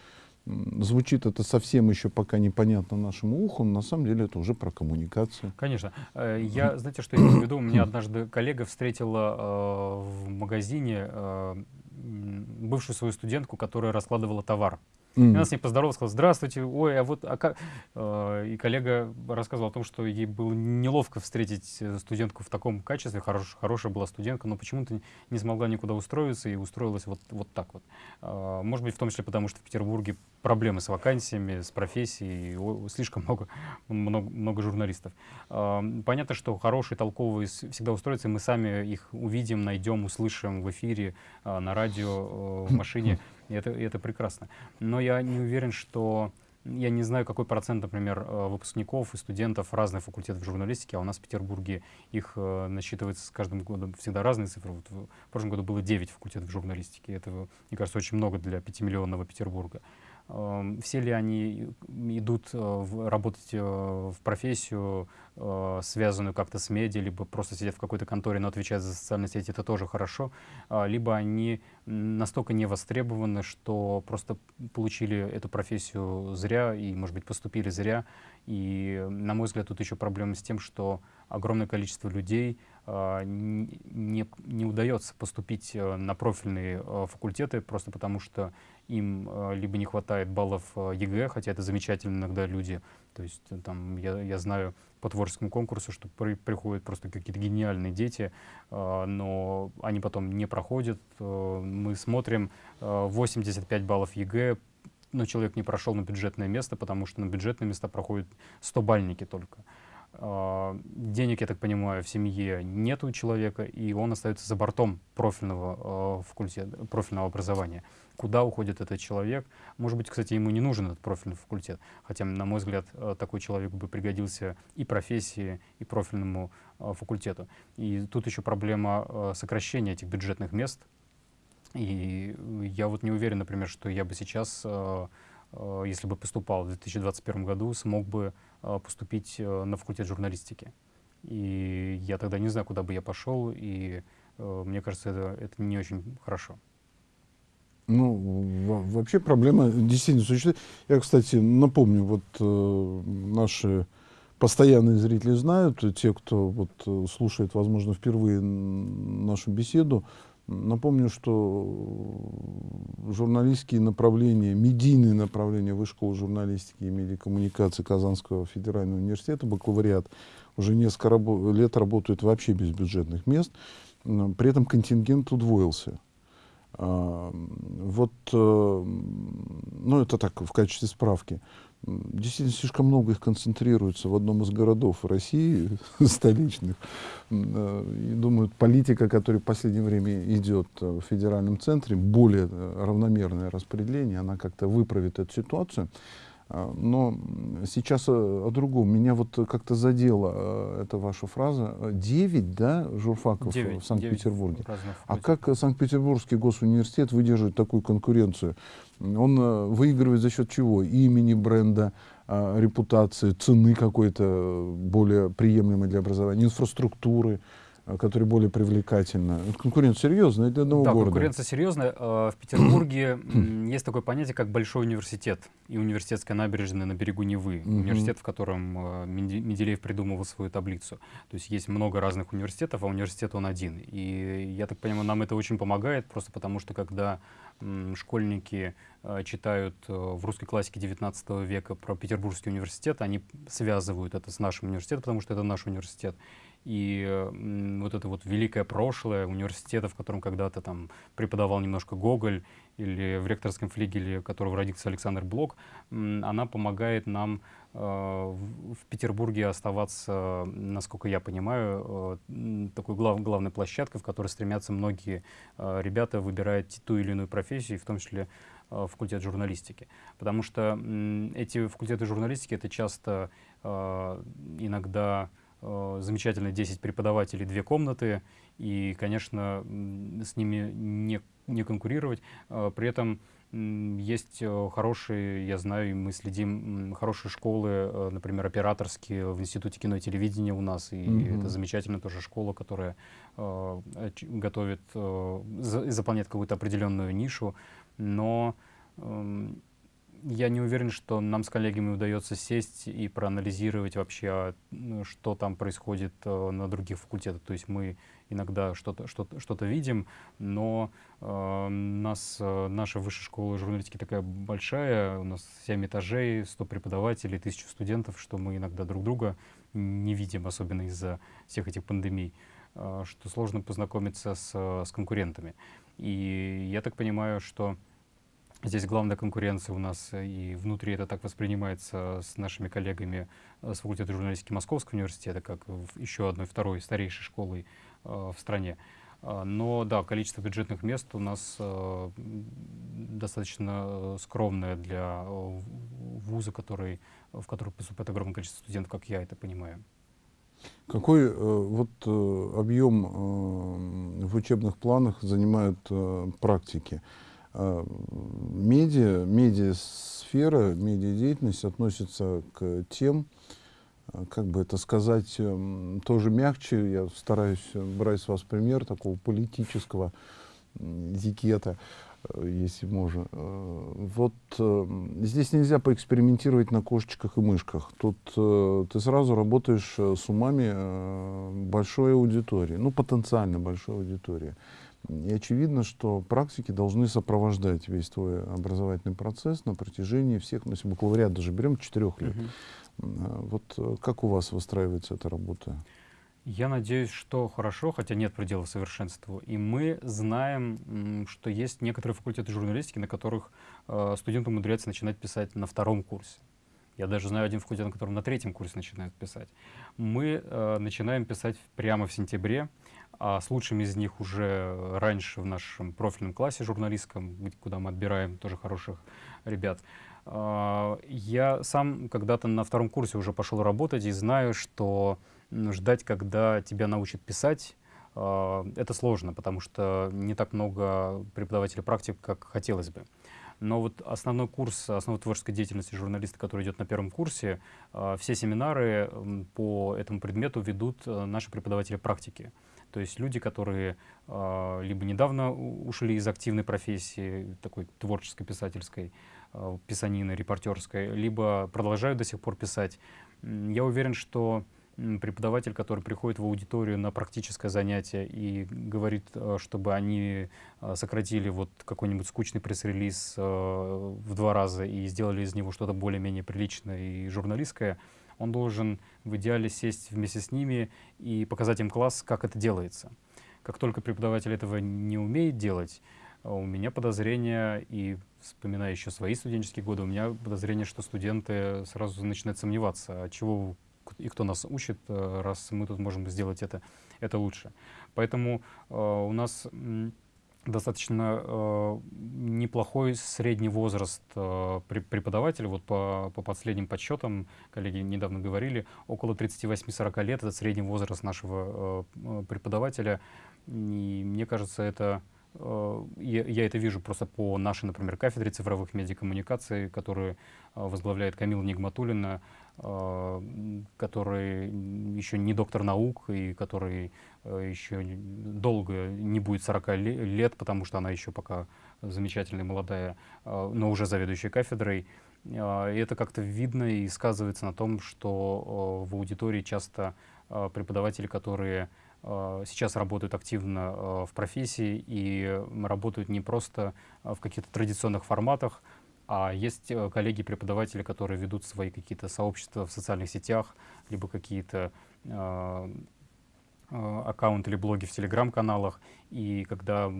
S1: звучит это совсем еще пока непонятно нашему уху, но на самом деле это уже про коммуникацию.
S2: Конечно. Э, я, знаете, что я имею в виду? Меня однажды коллега встретила э, в магазине э, бывшую свою студентку, которая раскладывала товар. Mm. И она с ней поздоровалась, сказала, здравствуйте, ой, а вот, а как... Э, и коллега рассказывал о том, что ей было неловко встретить э, студентку в таком качестве, хорош, хорошая была студентка, но почему-то не смогла никуда устроиться и устроилась вот, вот так вот. Э, может быть, в том числе потому, что в Петербурге проблемы с вакансиями, с профессией, слишком много, много, много журналистов. Понятно, что хорошие, толковые всегда устроятся, и мы сами их увидим, найдем, услышим в эфире, на радио, в машине. (laughs) И это, и это прекрасно. Но я не уверен, что... Я не знаю, какой процент, например, э, выпускников и студентов разных факультетов журналистики, а у нас в Петербурге их э, насчитывается с каждым годом всегда разные цифры. Вот в прошлом году было 9 факультетов журналистики. Это, мне кажется, очень много для 5-миллионного Петербурга. Эм, все ли они идут э, работать э, в профессию, э, связанную как-то с медиа, либо просто сидят в какой-то конторе, но отвечают за социальные сети, это тоже хорошо, а, либо они настолько не востребованы, что просто получили эту профессию зря и, может быть, поступили зря. И, на мой взгляд, тут еще проблема с тем, что огромное количество людей не, не удается поступить на профильные факультеты, просто потому что им э, либо не хватает баллов э, ЕГЭ, хотя это замечательно иногда люди, то есть э, там я, я знаю по творческому конкурсу, что при, приходят просто какие-то гениальные дети, но они потом не проходят. мы смотрим 85 баллов ЕГЭ, но человек не прошел на бюджетное место, потому что на бюджетные места проходят 100-бальники только. э, денег, я так понимаю, в семье нет у человека, и он остается за бортом профильного, э, факультета, профильного образования куда уходит этот человек. Может быть, кстати, ему не нужен этот профильный факультет, хотя, на мой взгляд, э, такой человек бы пригодился и профессии, и профильному факультету. И тут еще проблема сокращения этих бюджетных мест. И я вот не уверен, например, что я бы сейчас, если бы поступал в 2021 году, смог бы поступить на факультет журналистики. И я тогда не знаю, куда бы я пошел, и мне кажется, это, это не очень хорошо.
S1: Ну, вообще проблема действительно существует. Я, кстати, напомню, вот э, наши постоянные зрители знают, те, кто вот э, слушает, возможно, впервые нашу беседу, напомню, что журналистские направления, медийные направления Высшей школы журналистики и медиакоммуникации Казанского федерального университета, бакалавриат, уже несколько лет работают вообще без бюджетных мест. При этом контингент удвоился. А, вот, э, ну это так, в качестве справки. Действительно, слишком много их концентрируется в одном из городов России, (laughs) столичных. Э, и думаю, политика, которая в последнее время идет в федеральном центре, более равномерное распределение, она как-то выправит эту ситуацию. А, но сейчас о, другом. Меня вот как-то задела э, эта ваша фраза. Девять, да, журфаков 9, в Санкт-Петербурге? А как Санкт-Петербургский госуниверситет выдерживает такую конкуренцию? Он э, выигрывает за счет чего? Имени, бренда, репутации, цены какой-то более приемлемой для образования, инфраструктуры. Э, которые более привлекательны? Конкуренция серьезная для одного
S2: да,
S1: города.
S2: конкуренция серьезная. Э, в Петербурге (clears throat) есть такое понятие, как большой университет и университетская набережная на берегу Невы. Университет, в котором Менделеев придумывал свою таблицу. То есть есть много разных университетов, а университет он один. И я так понимаю, нам это очень помогает, просто потому что когда школьники э, читают э, в русской классике 19 века про Петербургский университет, они связывают это с нашим университетом, потому что это наш университет. И вот это вот великое прошлое университета, в котором когда-то там преподавал немножко Гоголь, или в ректорском флигеле, которого родился Александр Блок, она помогает нам э, в Петербурге оставаться, насколько я понимаю, э, такой глав, главной площадкой, в которой стремятся многие э, ребята, выбирая ту или иную профессию, в том числе факультет журналистики. Потому что эти факультеты журналистики — это часто иногда замечательные 10 преподавателей, две комнаты, и, конечно, с ними не не конкурировать. А, при этом есть э, хорошие, я знаю, мы следим, хорошие школы, э, например, операторские в Институте кино и телевидения у нас. И mm -hmm. это замечательная тоже школа, которая э, готовит, э, за, заполняет какую-то определенную нишу. Но э, я не уверен, что нам с коллегами удается сесть и проанализировать вообще, а, что там происходит э, на других факультетах. То есть мы иногда что-то что -то, что -то видим, но э, нас, э, наша высшая школа журналистики такая большая, у нас 7 этажей, 100 преподавателей, 1000 студентов, что мы иногда друг друга не видим, особенно из-за всех этих пандемий, э, что сложно познакомиться с, с конкурентами. И я так понимаю, что Здесь главная конкуренция у нас, э, и внутри это так воспринимается с нашими коллегами э, с факультета журналистики Московского университета, как еще одной, второй старейшей школой э, в стране. А, но да, количество бюджетных мест у нас э, достаточно скромное для вуза, который, в который поступает огромное количество студентов, как я это понимаю.
S1: Какой э, вот э, объем э, в учебных планах занимают э, практики? А, медиа, медиасфера, медиадеятельность относится к тем, а, как бы это сказать, эм, тоже мягче, я стараюсь брать с вас пример такого политического этикета, э, если можно. Э, вот э, здесь нельзя поэкспериментировать на кошечках и мышках. Тут ты сразу работаешь с умами большой аудитории, ну, потенциально большой аудитории. И очевидно, что практики должны сопровождать весь твой образовательный процесс на протяжении всех, ну, если бакалавриат даже берем, четырех лет. Угу. Вот э, как у вас выстраивается эта работа?
S2: Я надеюсь, что хорошо, хотя нет предела совершенству. И мы знаем, что есть некоторые факультеты журналистики, на которых э, студенты умудряются начинать писать на втором курсе. Я даже знаю один факультет, на котором на третьем курсе начинают писать. Мы э, начинаем писать прямо в сентябре а с лучшими из них уже раньше в нашем профильном классе журналистском, куда мы отбираем тоже хороших ребят. А, я сам когда-то на втором курсе уже пошел работать и знаю, что ждать, когда тебя научат писать, а, это сложно, потому что не так много преподавателей практик, как хотелось бы. Но вот основной курс основной творческой деятельности журналиста, который идет на первом курсе, а, все семинары по этому предмету ведут э, наши преподаватели практики. То есть люди, которые э, либо недавно ушли из активной профессии, такой творческой, писательской, э, писанины, репортерской, либо продолжают до сих пор писать. Я уверен, что преподаватель, который приходит в аудиторию на практическое занятие и говорит, э, чтобы они сократили вот какой-нибудь скучный пресс-релиз в два раза и сделали из него что-то более-менее приличное и журналистское, он должен в идеале сесть вместе с ними и показать им класс, как это делается. Как только преподаватель этого не умеет делать, у меня подозрение, и вспоминая еще свои студенческие годы, у меня подозрение, что студенты сразу начинают сомневаться, а чего и кто нас учит, э, раз мы тут можем сделать это, это лучше. Поэтому э, у нас достаточно э, неплохой средний возраст э, преподавателя. Вот по, по последним подсчетам, коллеги недавно говорили, около 38-40 лет — это средний возраст нашего э, преподавателя. И мне кажется, это э, я, я это вижу просто по нашей, например, кафедре цифровых медиакоммуникаций, которую э, возглавляет Камила Нигматулина, который еще не доктор наук и который еще долго не будет 40 лет, потому что она еще пока замечательная, молодая, но уже заведующая кафедрой. И это как-то видно и сказывается на том, что в аудитории часто преподаватели, которые Э, сейчас работают активно э, в профессии и работают не просто э, в каких-то традиционных форматах, а есть коллеги-преподаватели, которые ведут свои какие-то сообщества в социальных сетях, либо какие-то аккаунты или блоги в телеграм-каналах, и когда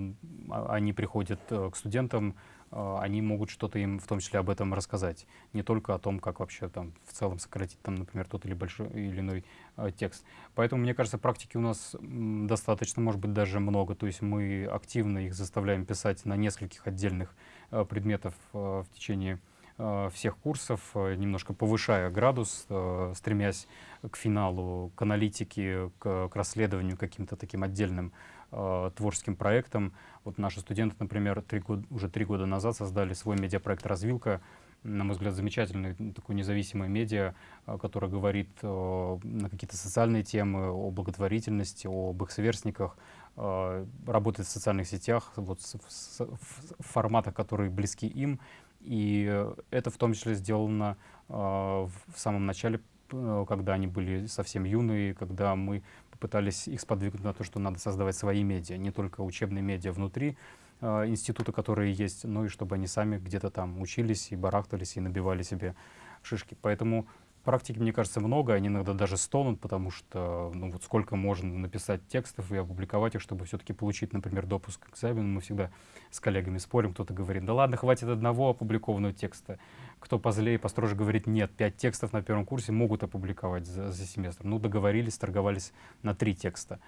S2: а, они приходят к студентам, они могут что-то им в том числе об этом рассказать. Не только о том, как вообще там в целом сократить, там, например, тот или большой или иной э, текст. Поэтому, мне кажется, практики у нас достаточно, может быть, даже много. То есть мы активно их заставляем писать на нескольких отдельных э, предметов э, в течение э, всех курсов, э, немножко повышая градус, э, стремясь к финалу, к аналитике, к, расследованию каким-то таким отдельным э, творческим проектам. Вот наши студенты, например, три года, уже три года назад создали свой медиапроект «Развилка», на мой взгляд, замечательный такой независимый медиа, э, который говорит э, на какие-то социальные темы, о благотворительности, об их сверстниках, э, работает в социальных сетях, вот в, форматах, которые близки им. И это в том числе сделано э, в самом начале, э, когда они были совсем юные, когда мы пытались их сподвигнуть на то, что надо создавать свои медиа, не только учебные медиа внутри института, которые есть, но и чтобы они сами где-то там учились и барахтались и набивали себе шишки. Поэтому Практики, мне кажется, много, они иногда даже стонут, потому что, ну вот сколько можно написать текстов и опубликовать их, чтобы все-таки получить, например, допуск к экзамену. Мы всегда с коллегами спорим, кто-то говорит, да ладно, хватит одного опубликованного текста. Кто позлее, построже говорит, нет, пять текстов на первом курсе могут опубликовать за, за семестр. Ну, договорились, торговались на три текста.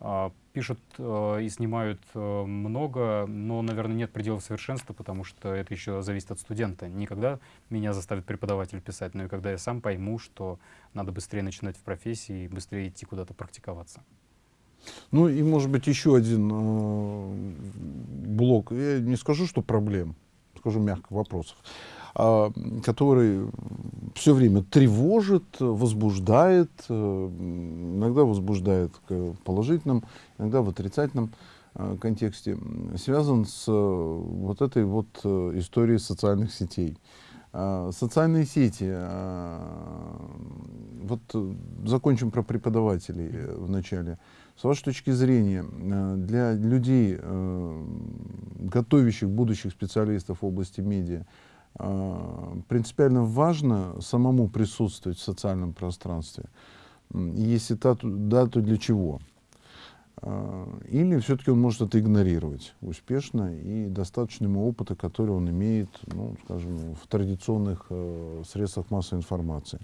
S2: А, пишут э, и снимают э, много, но, наверное, нет пределов совершенства, потому что это еще зависит от студента. Не когда меня заставит преподаватель писать, но и когда я сам пойму, что надо быстрее начинать в профессии и быстрее идти куда-то практиковаться.
S1: Ну и, может быть, еще один блок. Я не скажу, что проблем, скажу мягко, вопросов. А, который все время тревожит, возбуждает, э, иногда возбуждает в положительном, иногда в отрицательном э, контексте, связан с э, вот этой вот историей социальных сетей. А, социальные сети, а, вот закончим про преподавателей вначале. С вашей точки зрения, для людей, готовящих будущих специалистов в области медиа, принципиально важно самому присутствовать в социальном пространстве. Если да, да, то для чего? А, или все-таки он может это игнорировать успешно и достаточно ему опыта, который он имеет, ну, скажем, в традиционных э, средствах массовой информации.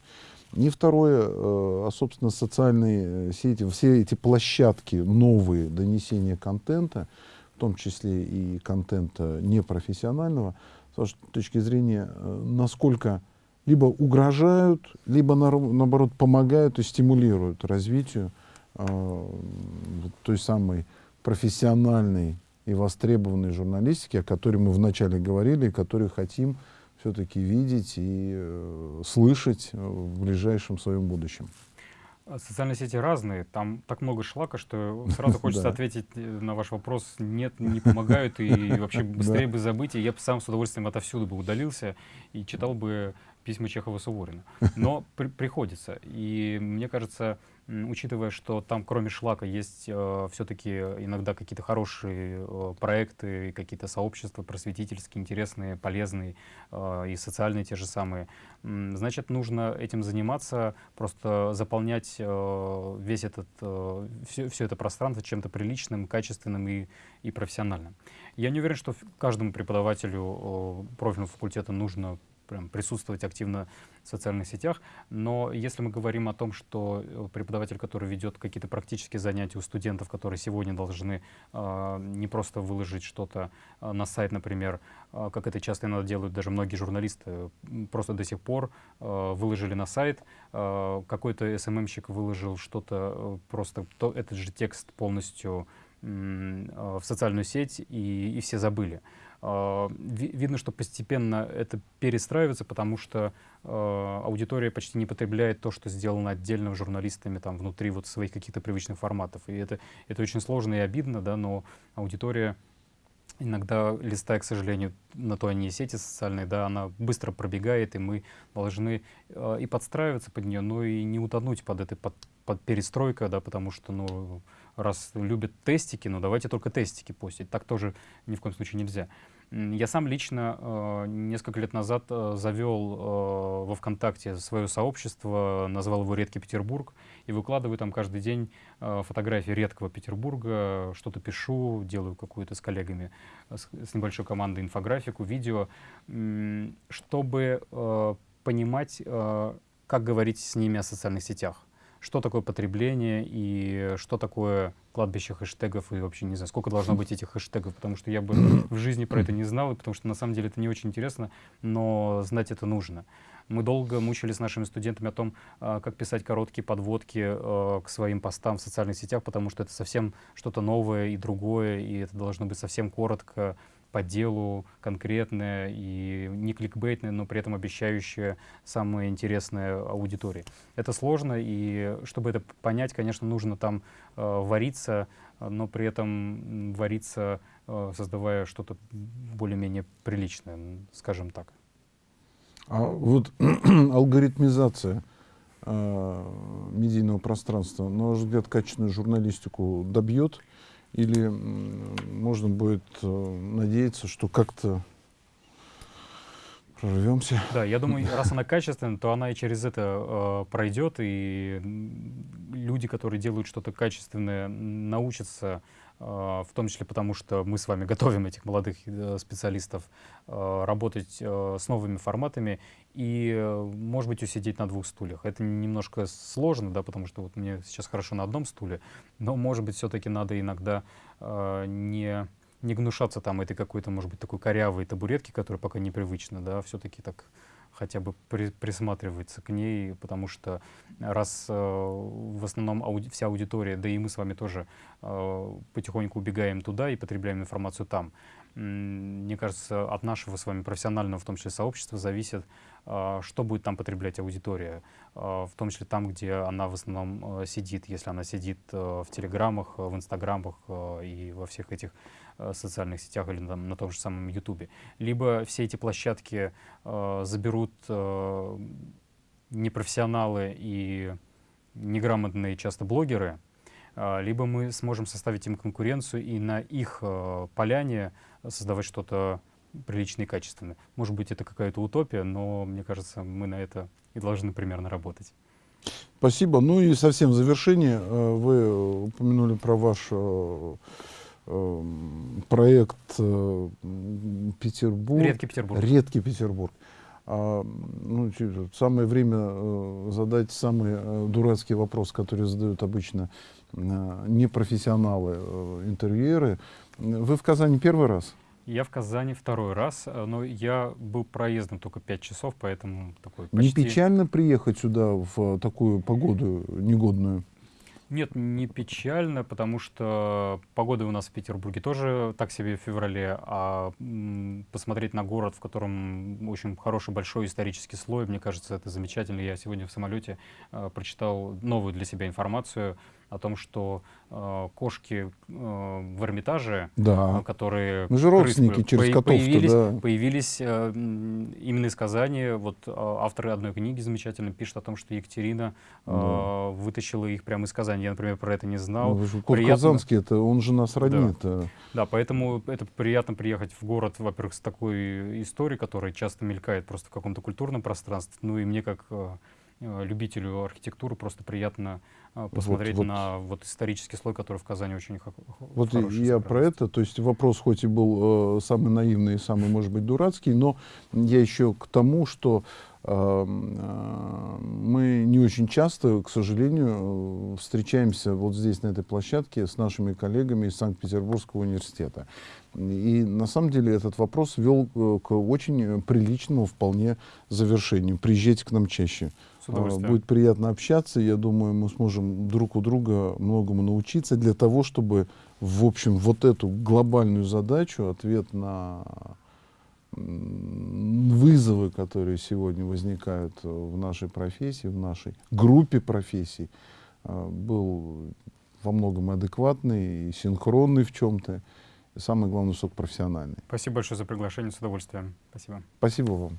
S1: И второе, э, а, собственно, социальные сети, все эти площадки новые донесения контента, в том числе и контента непрофессионального, с точки зрения, э, насколько либо угрожают, либо на, наоборот помогают и стимулируют развитию э, той самой профессиональной и востребованной журналистики, о которой мы вначале говорили, и которую хотим все-таки видеть и э, слышать в ближайшем своем будущем.
S2: А социальные сети разные, там так много шлака, что (laughs) сразу хочется ответить э, на ваш вопрос, нет, не помогают, и (laughs) вообще быстрее бы забыть, и я бы сам с удовольствием отовсюду бы удалился и читал бы письма Чехова-Суворина. Но при приходится, и мне кажется, учитывая, что там кроме шлака есть э, все-таки иногда какие-то хорошие э, проекты, какие-то сообщества просветительские, интересные, полезные э, и социальные те же самые, значит, нужно этим заниматься, просто заполнять э, весь этот, э, все, все это пространство чем-то приличным, качественным и, и профессиональным. Я не уверен, что каждому преподавателю э, профильного факультета нужно прям присутствовать активно в социальных сетях. Но если мы говорим о том, что э, преподаватель, который ведет какие-то практические занятия у студентов, которые сегодня должны э, не просто выложить что-то э, на сайт, например, э, как это часто иногда делают даже многие журналисты, просто до сих пор э, выложили на сайт, э, какой-то СММщик выложил что-то, э, просто то, этот же текст полностью в социальную сеть, и, и все забыли. Видно, что постепенно это перестраивается, потому что аудитория почти не потребляет то, что сделано отдельно журналистами там, внутри вот своих каких-то привычных форматов. И это, это очень сложно и обидно, да, но аудитория иногда листая, к сожалению, на то они и сети социальные, да, она быстро пробегает, и мы должны э, и подстраиваться под нее, но и не утонуть под этой под, под перестройкой, да, потому что, ну, раз любят тестики, ну, давайте только тестики постить. Так тоже ни в коем случае нельзя. Я сам лично э, несколько лет назад э, завел э, во ВКонтакте свое сообщество, назвал его «Редкий Петербург», и выкладываю там каждый день э, фотографии редкого Петербурга, что-то пишу, делаю какую-то с коллегами, э, с, с небольшой командой инфографику, видео, э, чтобы э, понимать, э, как говорить с ними о социальных сетях что такое потребление и что такое кладбище хэштегов и вообще не знаю, сколько должно быть этих хэштегов, потому что я бы в жизни про это не знал, потому что на самом деле это не очень интересно, но знать это нужно. Мы долго мучились с нашими студентами о том, а, как писать короткие подводки а, к своим постам в социальных сетях, потому что это совсем что-то новое и другое, и это должно быть совсем коротко, по делу конкретное и не кликбейтное, но при этом обещающее самое интересное аудитории. Это сложно, и чтобы это понять, конечно, нужно там э, вариться, но при этом вариться, э, создавая что-то более-менее приличное, скажем так.
S1: А вот (clears throat) алгоритмизация э, медийного пространства, на ваш взгляд, качественную журналистику добьет? Или можно будет э, надеяться, что как-то прорвемся?
S2: Да, я думаю, раз она качественная, то она и через это э, пройдет, и люди, которые делают что-то качественное, научатся в том числе потому, что мы с вами готовим этих молодых э, специалистов а, работать э, с новыми форматами и, э, может быть, усидеть на двух стульях. Это немножко сложно, да, потому что вот мне сейчас хорошо на одном стуле, но, может быть, все-таки надо иногда не не гнушаться там этой какой-то, может быть, такой корявой табуретки, которая пока непривычна, да, все-таки так хотя бы при, присматриваться к ней, потому что раз э, в основном ауди, вся аудитория, да и мы с вами тоже э, потихоньку убегаем туда и потребляем информацию там, мне кажется, от нашего с вами профессионального, в том числе сообщества, зависит, э, что будет там потреблять аудитория, э, в том числе там, где она в основном э, сидит, если она сидит э, в телеграммах, в инстаграмах э, и во всех этих Э, социальных сетях или там, на том же самом Ютубе. Либо все эти площадки э, заберут э, непрофессионалы и неграмотные часто блогеры, э, либо мы сможем составить им конкуренцию и на их э, поляне создавать что-то приличное и качественное. Может быть, это какая-то утопия, но мне кажется, мы на это и должны примерно работать.
S1: Спасибо. Ну и совсем в завершение э, вы упомянули про ваш э, Эм, проект э, Петербург.
S2: Редкий Петербург.
S1: Редкий Петербург. А, ну, самое время э, задать самый э, дурацкий вопрос, который задают обычно непрофессионалы, интервьюеры. Вы в Казани первый раз?
S2: Я в Казани второй раз, но я был проездом только пять часов, поэтому такой почти...
S1: Не печально приехать сюда в такую погоду негодную?
S2: Нет, не печально, потому что погода у нас в Петербурге тоже так себе в феврале, а посмотреть на город, в котором очень хороший большой исторический слой, мне кажется, это замечательно. Я сегодня в самолете э, прочитал новую для себя информацию о том, что э, кошки э, в Эрмитаже,
S1: да.
S2: э, которые...
S1: Мы же родственники через по
S2: появились,
S1: да.
S2: появились э, именно из Казани. Вот э, авторы одной книги замечательно пишут о том, что Екатерина э, да. вытащила их прямо из Казани. Я, например, про это не знал.
S1: Ну, кот приятно... Казанский, это, он же нас роднит.
S2: Да. да, поэтому это приятно приехать в город, во-первых, с такой историей, которая часто мелькает просто в каком-то культурном пространстве. Ну и мне как любителю архитектуры просто приятно э, посмотреть вот, вот. на вот исторический слой, который в Казани очень
S1: Вот я про это, то есть вопрос хоть и был э, самый наивный, самый, может быть, дурацкий, но я еще к тому, что э, э, мы не очень часто, к сожалению, встречаемся вот здесь, на этой площадке, с нашими коллегами из Санкт-Петербургского университета. И на самом деле этот вопрос вел к очень приличному вполне завершению. Приезжайте к нам чаще.
S2: Удовольствием.
S1: Будет приятно общаться. Я думаю, мы сможем друг у друга многому научиться для того, чтобы, в общем, вот эту глобальную задачу, ответ на вызовы, которые сегодня возникают э, в нашей профессии, в нашей группе профессий, э, был во многом адекватный и синхронный в чем-то. И самое главное, высокопрофессиональный.
S2: Спасибо большое за приглашение, с удовольствием. Спасибо.
S1: Спасибо вам.